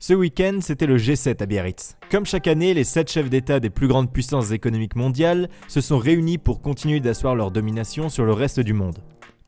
Ce week-end, c'était le G7 à Biarritz. Comme chaque année, les 7 chefs d'État des plus grandes puissances économiques mondiales se sont réunis pour continuer d'asseoir leur domination sur le reste du monde.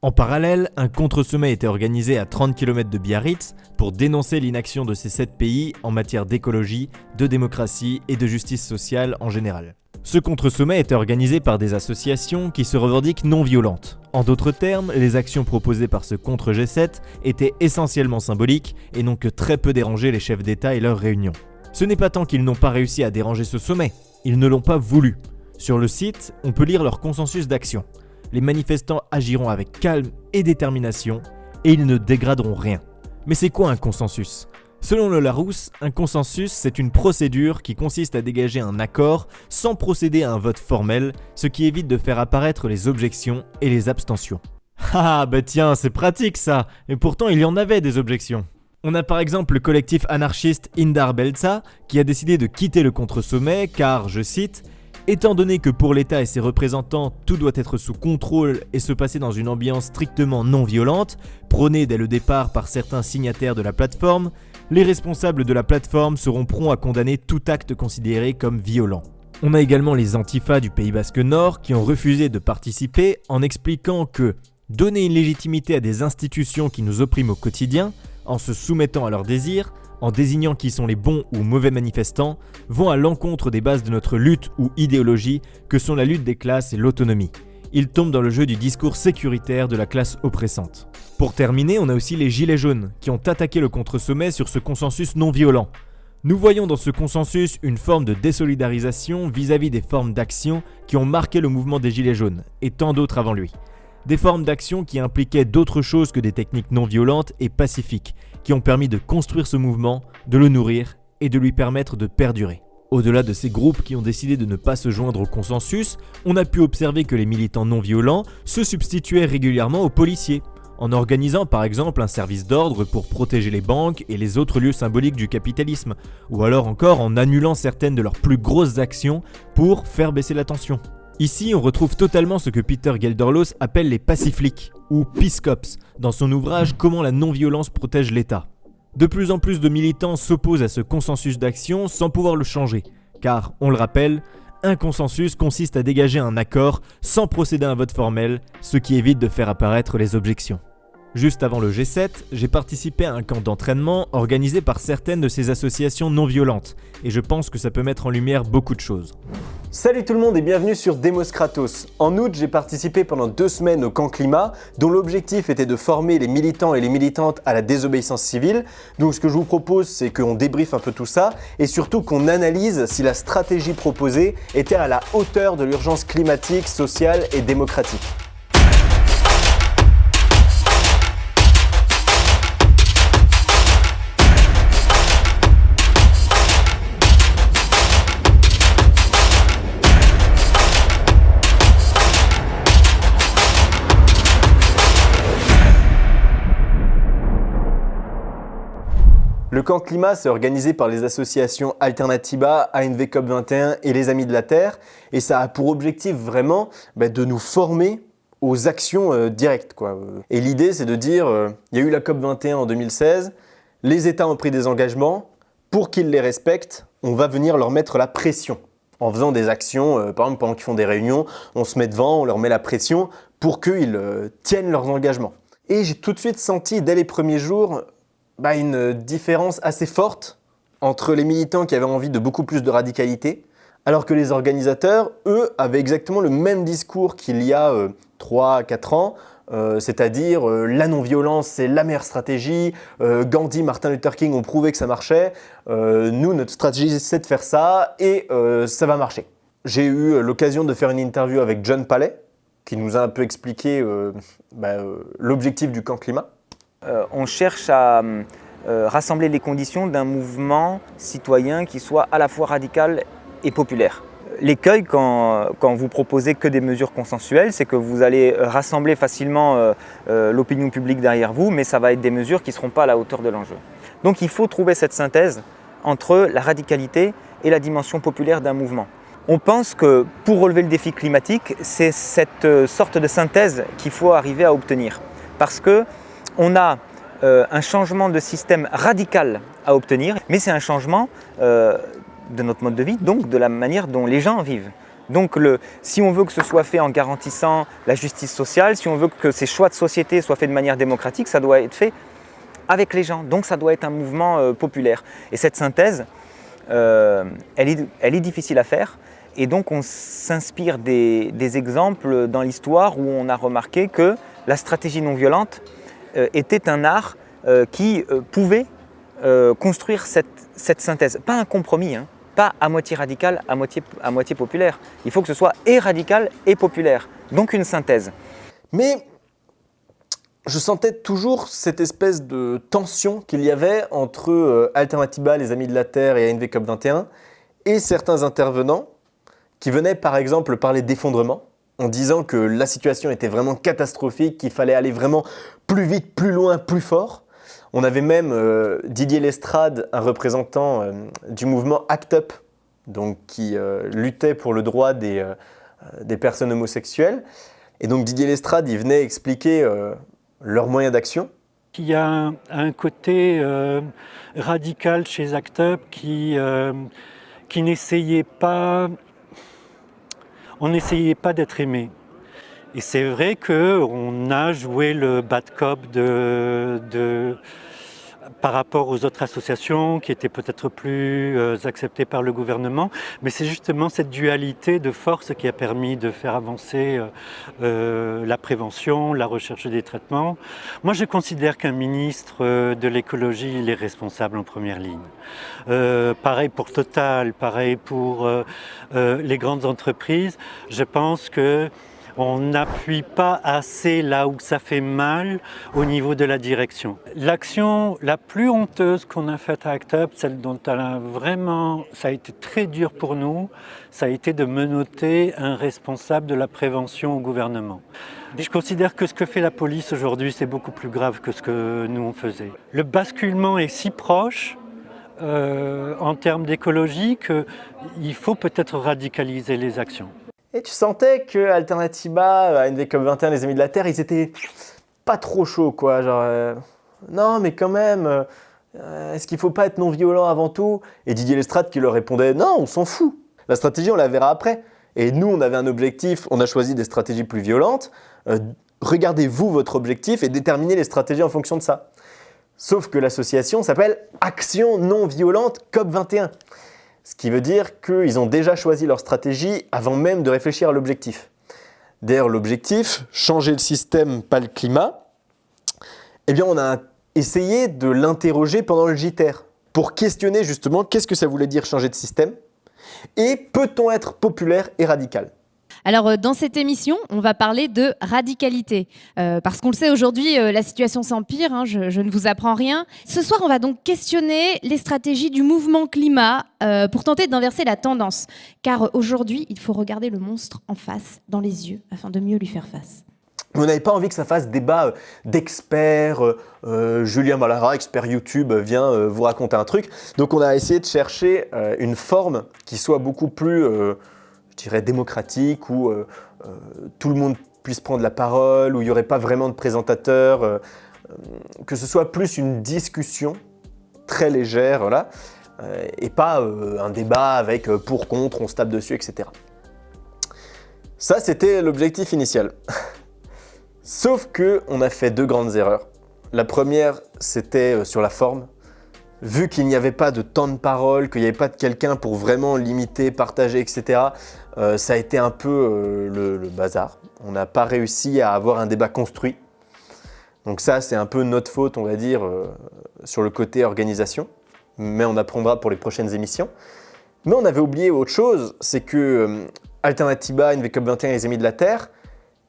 En parallèle, un contre-sommet était organisé à 30 km de Biarritz pour dénoncer l'inaction de ces 7 pays en matière d'écologie, de démocratie et de justice sociale en général. Ce contre-sommet était organisé par des associations qui se revendiquent non violentes. En d'autres termes, les actions proposées par ce contre-G7 étaient essentiellement symboliques et n'ont que très peu dérangé les chefs d'État et leurs réunions. Ce n'est pas tant qu'ils n'ont pas réussi à déranger ce sommet, ils ne l'ont pas voulu. Sur le site, on peut lire leur consensus d'action. Les manifestants agiront avec calme et détermination et ils ne dégraderont rien. Mais c'est quoi un consensus? Selon le Larousse, un consensus, c'est une procédure qui consiste à dégager un accord sans procéder à un vote formel, ce qui évite de faire apparaître les objections et les abstentions. Ah bah tiens, c'est pratique ça Et pourtant il y en avait des objections. On a par exemple le collectif anarchiste Indar Belza qui a décidé de quitter le contre-sommet car, je cite, Étant donné que pour l'État et ses représentants, tout doit être sous contrôle et se passer dans une ambiance strictement non violente, prônée dès le départ par certains signataires de la plateforme, les responsables de la plateforme seront prompts à condamner tout acte considéré comme violent. On a également les antifas du Pays Basque Nord qui ont refusé de participer en expliquant que donner une légitimité à des institutions qui nous oppriment au quotidien, en se soumettant à leurs désirs, en désignant qui sont les bons ou mauvais manifestants, vont à l'encontre des bases de notre lutte ou idéologie que sont la lutte des classes et l'autonomie. Ils tombent dans le jeu du discours sécuritaire de la classe oppressante. Pour terminer, on a aussi les Gilets jaunes, qui ont attaqué le contre-sommet sur ce consensus non violent. Nous voyons dans ce consensus une forme de désolidarisation vis-à-vis des formes d'action qui ont marqué le mouvement des Gilets jaunes, et tant d'autres avant lui. Des formes d'action qui impliquaient d'autres choses que des techniques non violentes et pacifiques, qui ont permis de construire ce mouvement, de le nourrir et de lui permettre de perdurer. Au-delà de ces groupes qui ont décidé de ne pas se joindre au consensus, on a pu observer que les militants non violents se substituaient régulièrement aux policiers, en organisant par exemple un service d'ordre pour protéger les banques et les autres lieux symboliques du capitalisme, ou alors encore en annulant certaines de leurs plus grosses actions pour faire baisser la tension. Ici, on retrouve totalement ce que Peter Gelderlos appelle les pacifliques, ou Peace Cops, dans son ouvrage Comment la non-violence protège l'État. De plus en plus de militants s'opposent à ce consensus d'action sans pouvoir le changer, car, on le rappelle, un consensus consiste à dégager un accord sans procéder à un vote formel, ce qui évite de faire apparaître les objections. Juste avant le G7, j'ai participé à un camp d'entraînement organisé par certaines de ces associations non violentes, et je pense que ça peut mettre en lumière beaucoup de choses. Salut tout le monde et bienvenue sur Demos Kratos. En août, j'ai participé pendant deux semaines au camp climat, dont l'objectif était de former les militants et les militantes à la désobéissance civile. Donc ce que je vous propose, c'est qu'on débriefe un peu tout ça, et surtout qu'on analyse si la stratégie proposée était à la hauteur de l'urgence climatique, sociale et démocratique. Le camp climat, c'est organisé par les associations Alternativa, ANV COP21 et les Amis de la Terre. Et ça a pour objectif vraiment bah, de nous former aux actions euh, directes. Quoi. Et l'idée, c'est de dire, euh, il y a eu la COP21 en 2016, les États ont pris des engagements, pour qu'ils les respectent, on va venir leur mettre la pression. En faisant des actions, euh, par exemple pendant qu'ils font des réunions, on se met devant, on leur met la pression pour qu'ils tiennent leurs engagements. Et j'ai tout de suite senti dès les premiers jours bah, une différence assez forte entre les militants qui avaient envie de beaucoup plus de radicalité, alors que les organisateurs, eux, avaient exactement le même discours qu'il y a 3-4 euh, ans, euh, c'est-à-dire euh, la non-violence, c'est la meilleure stratégie, Gandhi, Martin Luther King ont prouvé que ça marchait, nous, notre stratégie, c'est de faire ça et ça va marcher. J'ai eu l'occasion de faire une interview avec John Palais, qui nous a un peu expliqué bah, l'objectif du camp climat. Euh, on cherche à euh, rassembler les conditions d'un mouvement citoyen qui soit à la fois radical et populaire. L'écueil quand, vous proposez que des mesures consensuelles, c'est que vous allez rassembler facilement euh, l'opinion publique derrière vous, mais ça va être des mesures qui ne seront pas à la hauteur de l'enjeu. Donc il faut trouver cette synthèse entre la radicalité et la dimension populaire d'un mouvement. On pense que pour relever le défi climatique, c'est cette sorte de synthèse qu'il faut arriver à obtenir. Parce que on a euh, un changement de système radical à obtenir, mais c'est un changement euh, de notre mode de vie, donc de la manière dont les gens vivent. Donc si on veut que ce soit fait en garantissant la justice sociale, si on veut que ces choix de société soient faits de manière démocratique, ça doit être fait avec les gens. Donc ça doit être un mouvement euh, populaire. Et cette synthèse, elle, est, difficile à faire. Et donc on s'inspire des, exemples dans l'histoire où on a remarqué que la stratégie non violente était un art euh, qui euh, pouvait construire cette, synthèse. Pas un compromis, hein. pas à moitié radical, à moitié, populaire. Il faut que ce soit et radical et populaire, donc une synthèse. Mais je sentais toujours cette espèce de tension qu'il y avait entre Alternativa, les Amis de la Terre et ANV COP21 et certains intervenants qui venaient par exemple parler d'effondrement en disant que la situation était vraiment catastrophique, qu'il fallait aller vraiment plus vite, plus loin, plus fort. On avait même euh, Didier Lestrade, un représentant euh, du mouvement ACT UP, donc qui euh, luttait pour le droit des, des, personnes homosexuelles. Et donc Didier Lestrade, il venait expliquer leurs moyens d'action. Il y a un, côté radical chez ACT UP qui, qui n'essayait pas on n'essayait pas d'être aimé. Et c'est vrai qu'on a joué le bad cop de, par rapport aux autres associations qui étaient peut-être plus euh, acceptées par le gouvernement, mais c'est justement cette dualité de force qui a permis de faire avancer euh, euh, la prévention, la recherche des traitements. Moi, je considère qu'un ministre de l'écologie, il est responsable en première ligne. pareil pour Total, pareil pour les grandes entreprises. Je pense que on n'appuie pas assez là où ça fait mal au niveau de la direction. L'action la plus honteuse qu'on a faite à ACT UP, celle dont elle a vraiment, ça a été très dur pour nous, ça a été de menoter un responsable de la prévention au gouvernement. Je considère que ce que fait la police aujourd'hui, c'est beaucoup plus grave que ce que nous on faisait. Le basculement est si proche euh, en termes d'écologie qu'il faut peut-être radicaliser les actions. Et tu sentais que Alternativa, NVCOP 21, les Amis de la Terre, ils étaient pas trop chauds, quoi. Genre, euh, non, mais quand même, euh, est-ce qu'il faut pas être non violent avant tout? Et Didier Lestrade qui leur répondait, non, on s'en fout. La stratégie, on la verra après. Et nous, on avait un objectif, on a choisi des stratégies plus violentes. Euh, regardez-vous votre objectif et déterminez les stratégies en fonction de ça. Sauf que l'association s'appelle Action non violente COP 21. Ce qui veut dire qu'ils ont déjà choisi leur stratégie avant même de réfléchir à l'objectif. D'ailleurs, l'objectif, changer le système, pas le climat, eh bien, on a essayé de l'interroger pendant le JTER pour questionner justement qu'est-ce que ça voulait dire changer de système et peut-on être populaire et radical alors, euh, dans cette émission, on va parler de radicalité. Euh, parce qu'on le sait aujourd'hui, euh, la situation s'empire, hein, je, je, ne vous apprends rien. Ce soir, on va donc questionner les stratégies du mouvement climat pour tenter d'inverser la tendance. Car aujourd'hui, il faut regarder le monstre en face, dans les yeux, afin de mieux lui faire face. Vous n'avez pas envie que ça fasse débat d'experts, Julien Malara, expert YouTube, vient vous raconter un truc. Donc on a essayé de chercher une forme qui soit beaucoup plus dirais, démocratique, où euh, euh, tout le monde puisse prendre la parole, où il n'y aurait pas vraiment de présentateurs, euh, que ce soit plus une discussion très légère, voilà, et pas un débat avec pour, contre, on se tape dessus, etc. Ça, c'était l'objectif initial. Sauf que on a fait deux grandes erreurs. La première, c'était sur la forme vu qu'il n'y avait pas de temps de parole, qu'il n'y avait pas de quelqu'un pour vraiment limiter, partager, etc., euh, ça a été un peu euh, le, bazar. On n'a pas réussi à avoir un débat construit. Donc ça, c'est un peu notre faute, on va dire, euh, sur le côté organisation. Mais on apprendra pour les prochaines émissions. Mais on avait oublié autre chose, c'est que Alternativa, NVCOP 21 et les Amis de la Terre,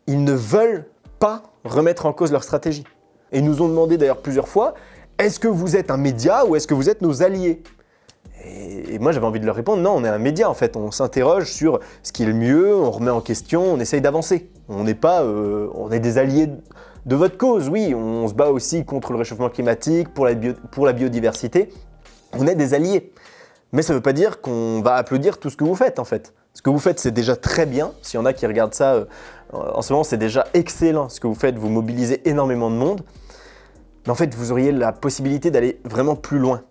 ils ne veulent pas remettre en cause leur stratégie. Et ils nous ont demandé d'ailleurs plusieurs fois, est-ce que vous êtes un média ou est-ce que vous êtes nos alliés? Et, moi j'avais envie de leur répondre, non, on est un média en fait, on s'interroge sur ce qui est le mieux, on remet en question, on essaye d'avancer. On n'est pas, euh, on est des alliés de votre cause, oui, on se bat aussi contre le réchauffement climatique, pour la, biodiversité, on est des alliés. Mais ça ne veut pas dire qu'on va applaudir tout ce que vous faites en fait. Ce que vous faites, c'est déjà très bien. S'il y en a qui regardent ça euh, en ce moment, c'est déjà excellent ce que vous faites. Vous mobilisez énormément de monde. Mais en fait, vous auriez la possibilité d'aller vraiment plus loin.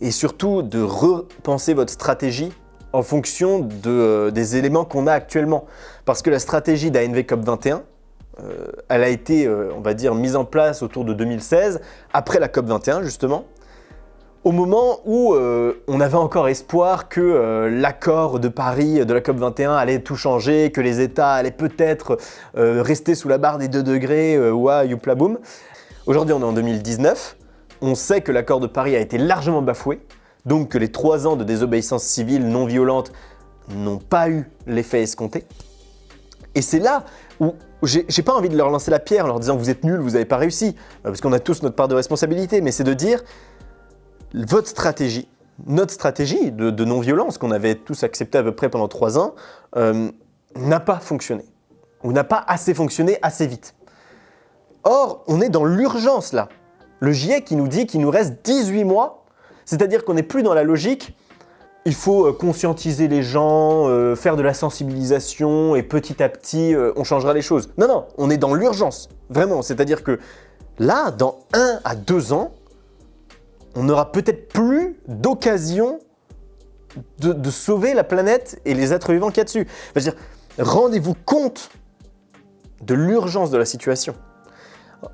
Et, surtout, de repenser votre stratégie en fonction euh, des éléments qu'on a actuellement. Parce que la stratégie d'ANV COP21, euh, elle a été, euh, on va dire, mise en place autour de 2016, après la COP21 justement, au moment où on avait encore espoir que l'accord de Paris de la COP21 allait tout changer, que les États allaient peut-être rester sous la barre des 2 degrés, ouah, youpla boum. Aujourd'hui, on est en 2019. On sait que l'accord de Paris a été largement bafoué, donc que les trois ans de désobéissance civile non violente n'ont pas eu l'effet escompté. Et c'est là où j'ai pas envie de leur lancer la pierre en leur disant vous êtes nuls, vous n'avez pas réussi, euh, parce qu'on a tous notre part de responsabilité, mais c'est de dire votre stratégie, notre stratégie de, non-violence qu'on avait tous accepté à peu près pendant trois ans, euh, n'a pas fonctionné, ou n'a pas assez fonctionné assez vite. Or, on est dans l'urgence là. Le GIEC qui nous dit qu'il nous reste 18 mois, c'est-à-dire qu'on n'est plus dans la logique il faut euh, conscientiser les gens, euh, faire de la sensibilisation et petit à petit, euh, on changera les choses. Non, non, on est dans l'urgence, vraiment. C'est-à-dire que là, dans un à deux ans, on n'aura peut-être plus d'occasion de, sauver la planète et les êtres vivants qu'il y a dessus. rendez-vous compte de l'urgence de la situation.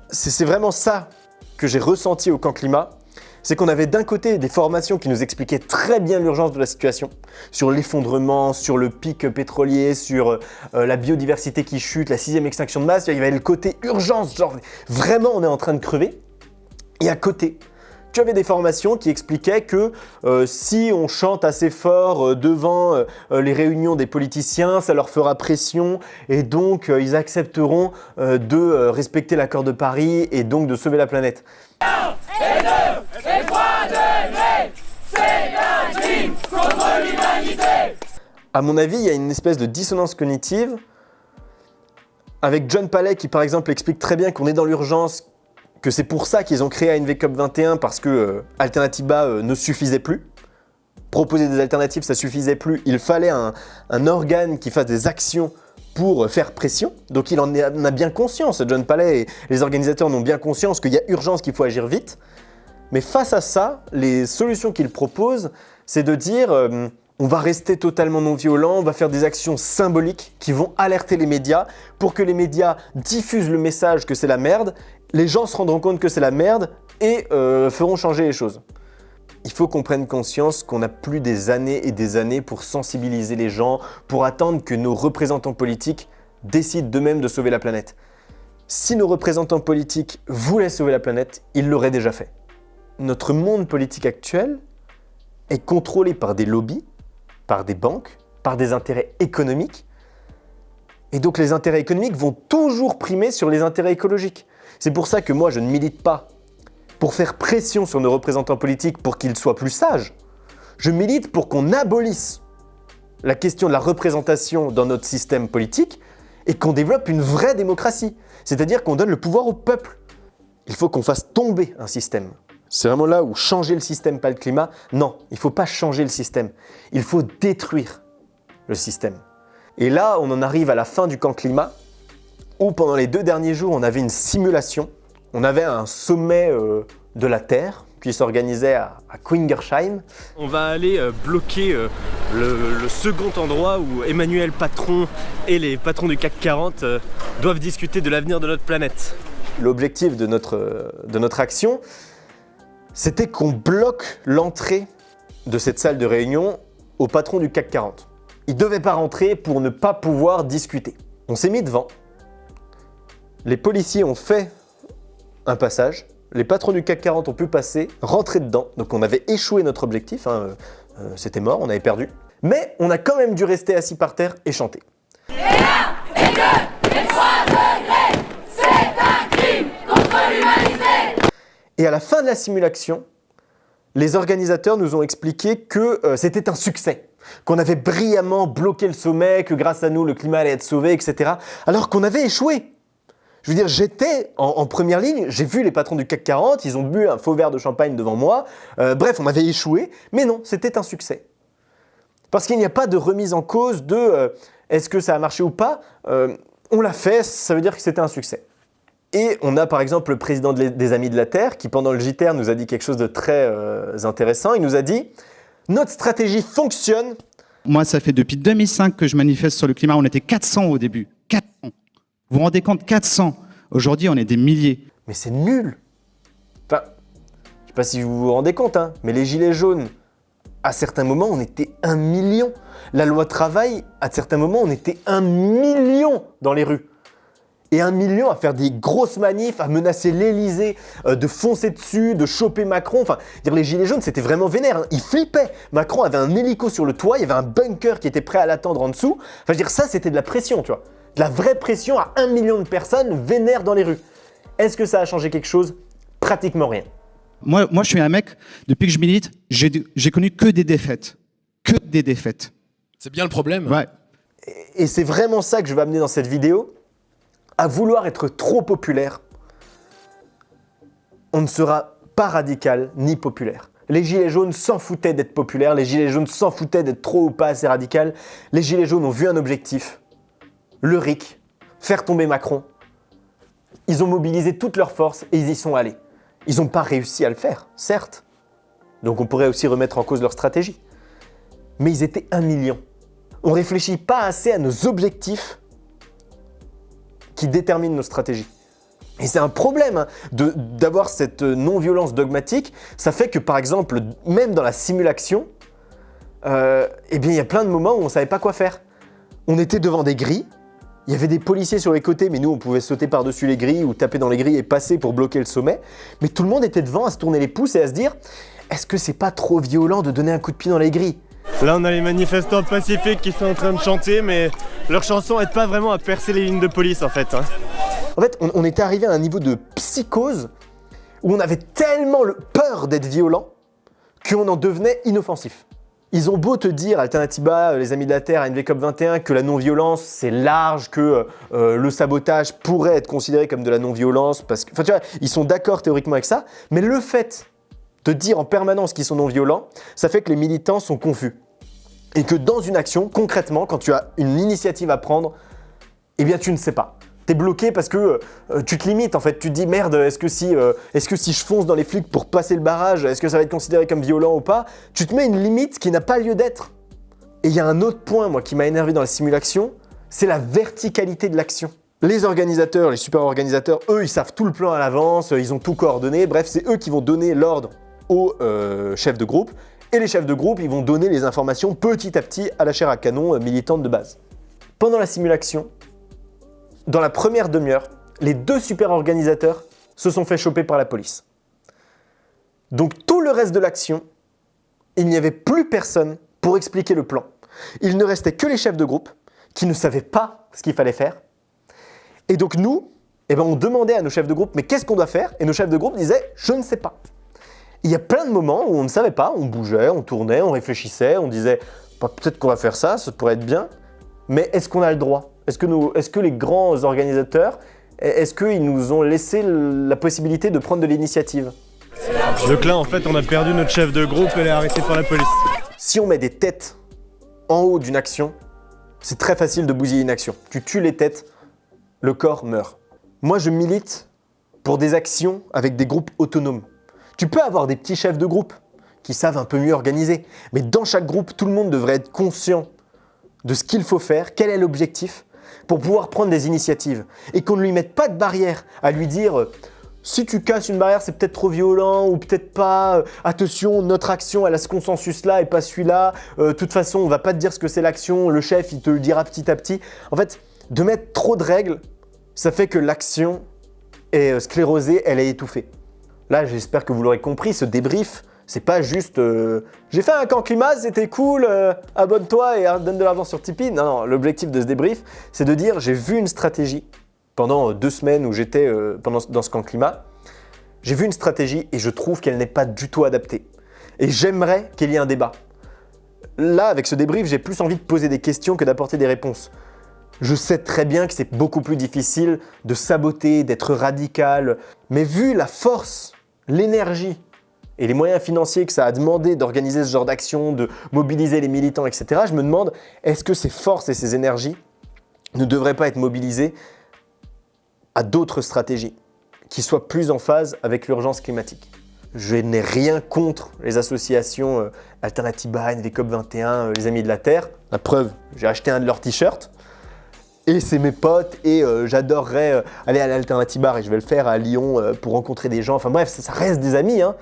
C'est vraiment ça que j'ai ressenti au camp climat, c'est qu'on avait d'un côté des formations qui nous expliquaient très bien l'urgence de la situation, sur l'effondrement, sur le pic pétrolier, sur euh, la biodiversité qui chute, la sixième extinction de masse, il y avait le côté urgence, genre vraiment on est en train de crever. Et à côté, tu avais des formations qui expliquaient que euh, si on chante assez fort euh, devant euh, les réunions des politiciens, ça leur fera pression et donc ils accepteront de respecter l'accord de Paris et donc de sauver la planète. À mon avis, il y a une espèce de dissonance cognitive avec John Palais qui par exemple explique très bien qu'on est dans l'urgence, que c'est pour ça qu'ils ont créé ANV COP 21 parce que euh, Alternatiba euh, ne suffisait plus. Proposer des alternatives, ça suffisait plus. Il fallait un, organe qui fasse des actions pour faire pression. Donc il en, a bien conscience, John Palais et les organisateurs en ont bien conscience qu'il y a urgence, qu'il faut agir vite. Mais face à ça, les solutions qu'il propose, c'est de dire euh, on va rester totalement non violent, on va faire des actions symboliques qui vont alerter les médias pour que les médias diffusent le message que c'est la merde les gens se rendront compte que c'est la merde et euh, feront changer les choses. Il faut qu'on prenne conscience qu'on a plus des années et des années pour sensibiliser les gens, pour attendre que nos représentants politiques décident d'eux-mêmes de sauver la planète. Si nos représentants politiques voulaient sauver la planète, ils l'auraient déjà fait. Notre monde politique actuel est contrôlé par des lobbies, par des banques, par des intérêts économiques. Et donc les intérêts économiques vont toujours primer sur les intérêts écologiques. C'est pour ça que moi, je ne milite pas pour faire pression sur nos représentants politiques pour qu'ils soient plus sages. Je milite pour qu'on abolisse la question de la représentation dans notre système politique et qu'on développe une vraie démocratie. C'est-à-dire qu'on donne le pouvoir au peuple. Il faut qu'on fasse tomber un système. C'est vraiment là où changer le système, pas le climat. Non, il ne faut pas changer le système. Il faut détruire le système. Et là, on en arrive à la fin du camp climat où pendant les deux derniers jours, on avait une simulation. On avait un sommet euh, de la Terre qui s'organisait à, à Quingersheim. On va aller euh, bloquer euh, le, second endroit où Emmanuel Patron et les patrons du CAC 40 doivent discuter de l'avenir de notre planète. L'objectif de notre, de notre action, c'était qu'on bloque l'entrée de cette salle de réunion au patron du CAC 40. Il ne devait pas rentrer pour ne pas pouvoir discuter. On s'est mis devant, les policiers ont fait un passage, les patrons du CAC 40 ont pu passer, rentrer dedans, donc on avait échoué notre objectif, hein, euh, c'était mort, on avait perdu. Mais on a quand même dû rester assis par terre et chanter. Et un, et deux, et trois degrés, c'est un crime contre l'humanité Et à la fin de la simulation, les organisateurs nous ont expliqué que euh, c'était un succès, qu'on avait brillamment bloqué le sommet, que grâce à nous le climat allait être sauvé, etc. Alors qu'on avait échoué. Je veux dire, j'étais en, première ligne, j'ai vu les patrons du CAC 40, ils ont bu un faux verre de champagne devant moi. Euh, bref, on avait échoué, mais non, c'était un succès. Parce qu'il n'y a pas de remise en cause de euh, est-ce que ça a marché ou pas. Euh, on l'a fait, ça veut dire que c'était un succès. Et on a par exemple le président des Amis de la Terre qui pendant le JTR nous a dit quelque chose de très intéressant. Il nous a dit « Notre stratégie fonctionne ». Moi, ça fait depuis 2005 que je manifeste sur le climat. On était 400 au début. 400. Vous vous rendez compte 400. Aujourd'hui, on est des milliers. Mais c'est nul Enfin, je sais pas si vous vous rendez compte, hein, mais les gilets jaunes, à certains moments, on était un million. La loi travail, à certains moments, on était un million dans les rues et un million à faire des grosses manifs, à menacer l'Elysée, euh, de foncer dessus, de choper Macron. Enfin, dire les gilets jaunes, c'était vraiment vénère. Hein. Ils flippaient. Macron avait un hélico sur le toit, il y avait un bunker qui était prêt à l'attendre en dessous. Enfin, je veux dire, ça, c'était de la pression, tu vois. De la vraie pression à un million de personnes vénères dans les rues. Est-ce que ça a changé quelque chose? Pratiquement rien. Moi, moi, je suis un mec, depuis que je milite, j'ai connu que des défaites. Que des défaites. C'est bien le problème. Ouais. Et c'est vraiment ça que je vais amener dans cette vidéo à vouloir être trop populaire, on ne sera pas radical ni populaire. Les gilets jaunes s'en foutaient d'être populaires, les gilets jaunes s'en foutaient d'être trop ou pas assez radical. Les gilets jaunes ont vu un objectif, le RIC, faire tomber Macron. Ils ont mobilisé toutes leurs forces et ils y sont allés. Ils n'ont pas réussi à le faire, certes. Donc on pourrait aussi remettre en cause leur stratégie. Mais ils étaient un million. On ne réfléchit pas assez à nos objectifs qui détermine nos stratégies. Et c'est un problème hein, d'avoir cette non-violence dogmatique. Ça fait que par exemple, même dans la simulation, euh, eh bien, il y a plein de moments où on ne savait pas quoi faire. On était devant des grilles, il y avait des policiers sur les côtés, mais nous, on pouvait sauter par-dessus les grilles ou taper dans les grilles et passer pour bloquer le sommet. Mais tout le monde était devant à se tourner les pouces et à se dire « Est-ce que c'est pas trop violent de donner un coup de pied dans les grilles ?» Là, on a les manifestants pacifiques qui sont en train de chanter, mais leur chanson n'aide pas vraiment à percer les lignes de police, en fait. Hein. En fait, on, était arrivé à un niveau de psychose où on avait tellement le peur d'être violent qu'on en devenait inoffensif. Ils ont beau te dire, Alternatiba, les Amis de la Terre, NVCOP 21, que la non-violence, c'est large, que euh, le sabotage pourrait être considéré comme de la non-violence, parce que, enfin tu vois, ils sont d'accord théoriquement avec ça, mais le fait de dire en permanence qu'ils sont non-violents, ça fait que les militants sont confus. Et que dans une action, concrètement, quand tu as une initiative à prendre, eh bien tu ne sais pas. Tu es bloqué parce que euh, tu te limites en fait. Tu te dis merde, est-ce que, si, euh, est que si je fonce dans les flics pour passer le barrage, est-ce que ça va être considéré comme violent ou pas? Tu te mets une limite qui n'a pas lieu d'être. Et il y a un autre point moi qui m'a énervé dans la simulation, c'est la verticalité de l'action. Les organisateurs, les super organisateurs, eux, ils savent tout le plan à l'avance, ils ont tout coordonné, bref, c'est eux qui vont donner l'ordre aux euh, chefs de groupe. Et les chefs de groupe, ils vont donner les informations petit à petit à la chair à canon euh, militante de base. Pendant la simulation, dans la première demi-heure, les deux super organisateurs se sont fait choper par la police. Donc tout le reste de l'action, il n'y avait plus personne pour expliquer le plan. Il ne restait que les chefs de groupe qui ne savaient pas ce qu'il fallait faire. Et donc nous, eh ben, on demandait à nos chefs de groupe, mais qu'est-ce qu'on doit faire? Et nos chefs de groupe disaient, je ne sais pas. Il y a plein de moments où on ne savait pas, on bougeait, on tournait, on réfléchissait, on disait bah, peut-être qu'on va faire ça, ça pourrait être bien, mais est-ce qu'on a le droit? Est-ce que, est que les grands organisateurs, est-ce qu'ils nous ont laissé la possibilité de prendre de l'initiative? Donc là, en fait, on a perdu notre chef de groupe, elle est arrêtée par la police. Si on met des têtes en haut d'une action, c'est très facile de bousiller une action. Tu tues les têtes, le corps meurt. Moi, je milite pour des actions avec des groupes autonomes. Tu peux avoir des petits chefs de groupe qui savent un peu mieux organiser, mais dans chaque groupe, tout le monde devrait être conscient de ce qu'il faut faire, quel est l'objectif, pour pouvoir prendre des initiatives. Et qu'on ne lui mette pas de barrière à lui dire euh, si tu casses une barrière, c'est peut-être trop violent ou peut-être pas. Euh, attention, notre action, elle a ce consensus-là et pas celui-là. Euh, de toute façon, on va pas te dire ce que c'est l'action. Le chef, il te le dira petit à petit. En fait, de mettre trop de règles, ça fait que l'action est sclérosée, elle est étouffée. Là, j'espère que vous l'aurez compris, ce débrief, c'est pas juste euh, j'ai fait un camp climat, c'était cool, euh, abonne-toi et donne de l'argent sur Tipeee ». Non, non, l'objectif de ce débrief, c'est de dire j'ai vu une stratégie pendant deux semaines où j'étais euh, dans ce camp climat. J'ai vu une stratégie et je trouve qu'elle n'est pas du tout adaptée. Et j'aimerais qu'il y ait un débat. Là, avec ce débrief, j'ai plus envie de poser des questions que d'apporter des réponses. Je sais très bien que c'est beaucoup plus difficile de saboter, d'être radical, mais vu la force, l'énergie et les moyens financiers que ça a demandé d'organiser ce genre d'action, de mobiliser les militants, etc., je me demande, est-ce que ces forces et ces énergies ne devraient pas être mobilisées à d'autres stratégies qui soit plus en phase avec l'urgence climatique? Je n'ai rien contre les associations Alternatiba, NVCOP 21, euh, les Amis de la Terre. La preuve, j'ai acheté un de leurs t-shirts. Et c'est mes potes et euh, j'adorerais euh, aller à l'Alternatibar et je vais le faire à Lyon euh, pour rencontrer des gens. Enfin bref, ça, ça reste des amis. Hein.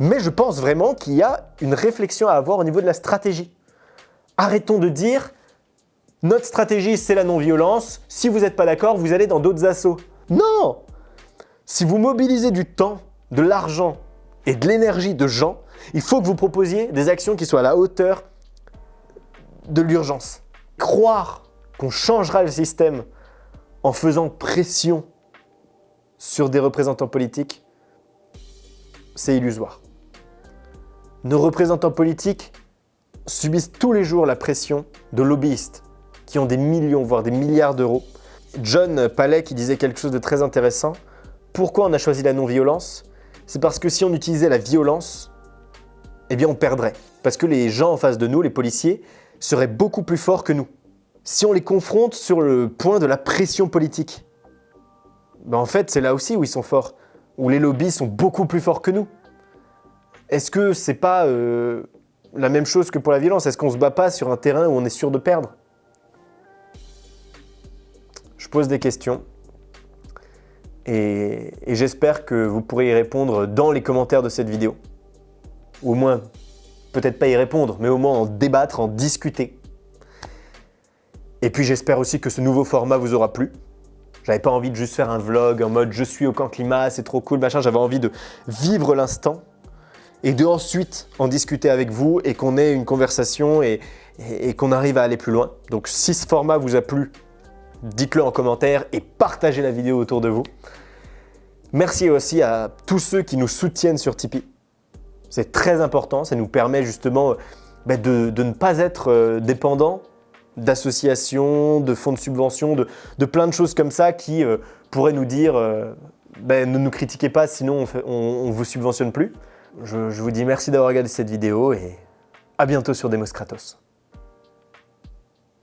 Mais je pense vraiment qu'il y a une réflexion à avoir au niveau de la stratégie. Arrêtons de dire notre stratégie c'est la non-violence, si vous n'êtes pas d'accord, vous allez dans d'autres assauts. Non Si vous mobilisez du temps, de l'argent et de l'énergie de gens, il faut que vous proposiez des actions qui soient à la hauteur de l'urgence. Croire qu'on changera le système en faisant pression sur des représentants politiques, c'est illusoire. Nos représentants politiques subissent tous les jours la pression de lobbyistes qui ont des millions, voire des milliards d'euros. John Palais qui disait quelque chose de très intéressant. Pourquoi on a choisi la non-violence? C'est parce que si on utilisait la violence, eh bien on perdrait. Parce que les gens en face de nous, les policiers, seraient beaucoup plus forts que nous. Si on les confronte sur le point de la pression politique, ben en fait c'est là aussi où ils sont forts, où les lobbies sont beaucoup plus forts que nous. Est-ce que c'est pas euh, la même chose que pour la violence? Est-ce qu'on se bat pas sur un terrain où on est sûr de perdre? Je pose des questions et, et j'espère que vous pourrez y répondre dans les commentaires de cette vidéo. Au moins, peut-être pas y répondre, mais au moins en débattre, en discuter. Et puis j'espère aussi que ce nouveau format vous aura plu. J'avais pas envie de juste faire un vlog en mode je suis au camp climat, c'est trop cool, machin. J'avais envie de vivre l'instant et de ensuite en discuter avec vous et qu'on ait une conversation et, qu'on arrive à aller plus loin. Donc si ce format vous a plu, dites-le en commentaire et partagez la vidéo autour de vous. Merci aussi à tous ceux qui nous soutiennent sur Tipeee. C'est très important, ça nous permet justement euh, bah, de, ne pas être euh, dépendant d'associations, de fonds de subvention, de, plein de choses comme ça qui euh, pourraient nous dire bah, ne nous critiquez pas sinon on ne vous subventionne plus. Je, vous dis merci d'avoir regardé cette vidéo et à bientôt sur Demos Kratos.